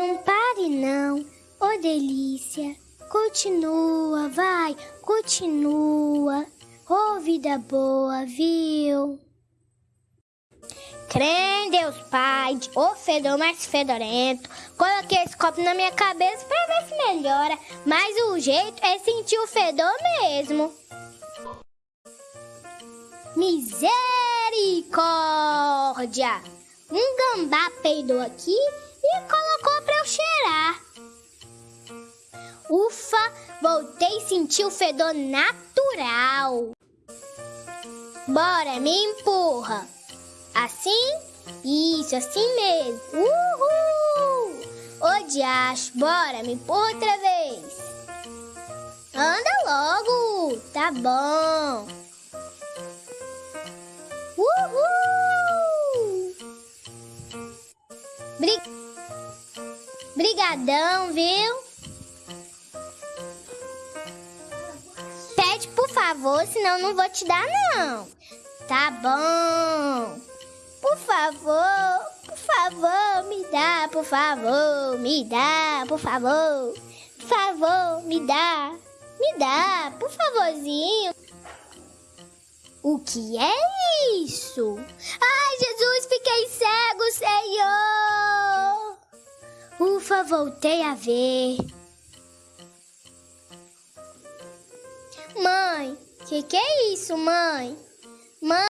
Não pare não, ô oh, delícia. Continua, vai, continua. Ô oh, vida boa, viu? Crê em Deus Pai, o fedor mais fedorento. Coloquei esse copo na minha cabeça pra ver se melhora. Mas o jeito é sentir o fedor mesmo. Misericórdia! Um gambá peidou aqui e colocou pra eu cheirar. Ufa, voltei a sentir o fedor natural. Bora, me empurra. Assim? Isso, assim mesmo. Uhul! Ô diacho, bora, me empurra outra vez. Anda logo, tá bom. Bri... Brigadão, viu? Pede por favor, senão não vou te dar não. Tá bom. Por favor, por favor, me dá, por favor, me dá, por favor. Por favor, me dá. Me dá, por favorzinho. O que é isso? Voltei a ver. Mãe, que que é isso, mãe? Mãe.